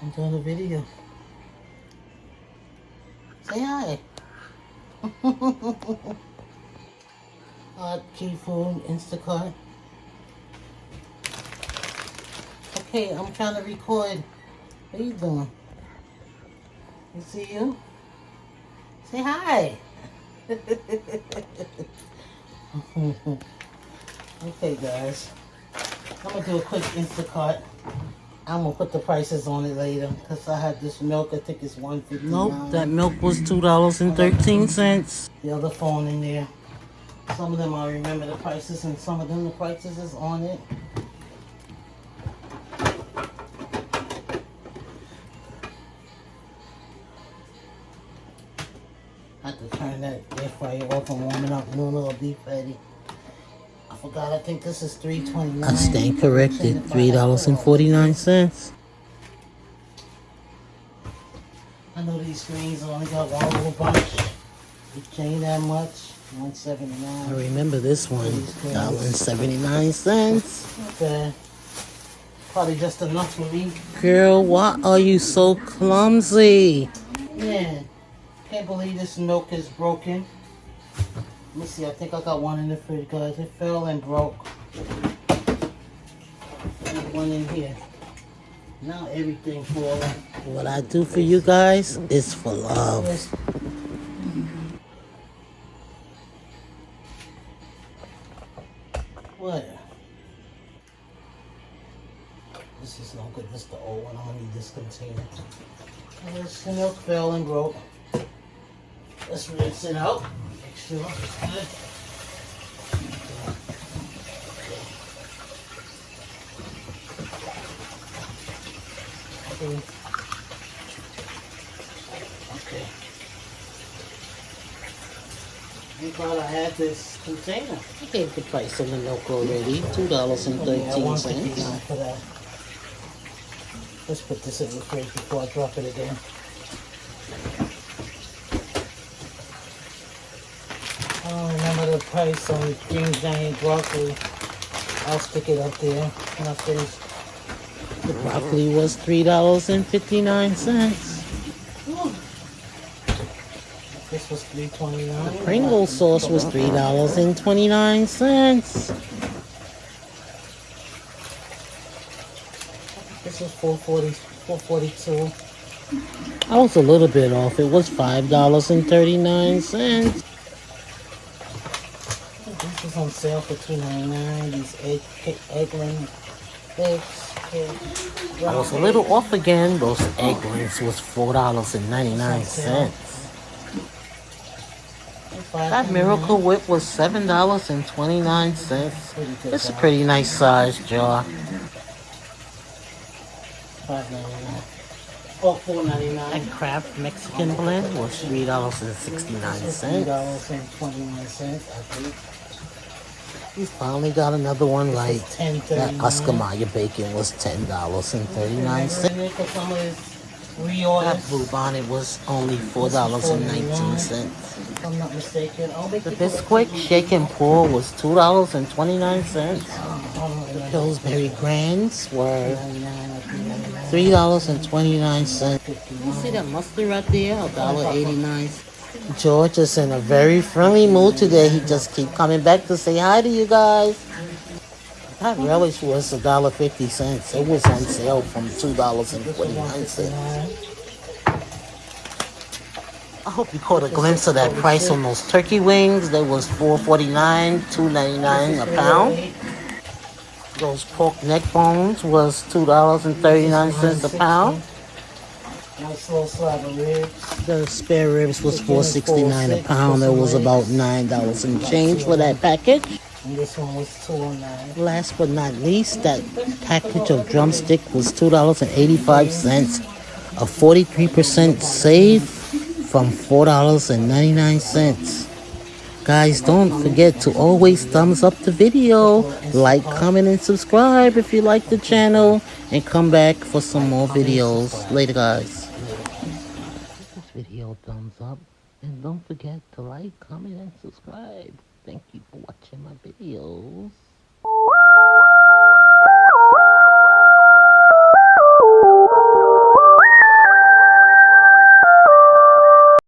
Doing a video. Say hi. Hot key food, Instacart. Okay, I'm trying to record. What are you doing? You see you? Say hi. okay, guys. I'm gonna do a quick Instacart. I'm gonna put the prices on it later because I had this milk. I think it's one fifty. Nope, that milk was two dollars and thirteen cents. The other phone in there. Some of them I remember the prices, and some of them the prices is on it. I have to turn that air fryer off and warm it up. New little beef patty. I forgot. I think this is three twenty nine. I stand corrected. Three dollars and forty nine cents. I know these screens only got one little bunch. It ain't that much. One seventy nine. I remember this one. Dollar and seventy nine cents. Okay. Probably just enough for me. Girl, why are you so clumsy? Yeah. Can't believe this milk is broken. Let me see, I think I got one in the fridge, guys. It fell and broke. One in here. Now everything falling. What I do for you guys is for love. What? This is no good. This is the old one. I don't need this container. This milk fell and broke. Let's rinse it out. Make sure it's good. Okay. Okay. Glad I had this container. I gave the price on the milk already. Two dollars and thirteen cents. Let's put this in the fridge before I drop it again. the price on green giant broccoli. I'll stick it up there when I finish. The broccoli was $3.59. This was $3.29. The Pringle sauce was $3.29. This was 440 442 I was a little bit off. It was $5.39. She's on sale for two ninety nine. These egg. Eggs. I was a little off again. Those Eggland's was four dollars and ninety nine cents. That Miracle Whip was seven dollars and twenty nine cents. It's a pretty nice size jar. $4.99. And Kraft Mexican blend was three dollars and sixty nine cents. Three dollars and twenty nine cents, I think. We finally got another one right. That Oscar Mayer bacon was ten dollars and thirty nine cents. That blue bonnet was only four dollars and nineteen cents. If I'm not mistaken. Oh, the Bisquick shake and pour was two dollars and twenty nine cents. Oh, oh, the Pillsbury Grands were three dollars and twenty nine cents. You see that mustard right there? A dollar eighty nine. George is in a very friendly mood today. He just keep coming back to say hi to you guys. That relish was a dollar fifty cents. It was on sale from two dollars and forty nine cents. I hope you caught a glimpse of that price on those turkey wings. That was four forty nine, two ninety nine a pound. Those pork neck bones was two dollars and thirty nine cents a pound. Nice little slab of ribs. The spare ribs was four sixty nine a pound. That was about nine dollars and change for that package. And this one was two oh nine. Last but not least, that package of drumstick was two dollars and eighty five cents. A forty three percent save from four dollars and ninety nine cents. Guys, don't forget to always thumbs up the video, like, comment, and subscribe if you like the channel, and come back for some more videos. Later, guys video thumbs up. And don't forget to like comment and subscribe. Thank you for watching my videos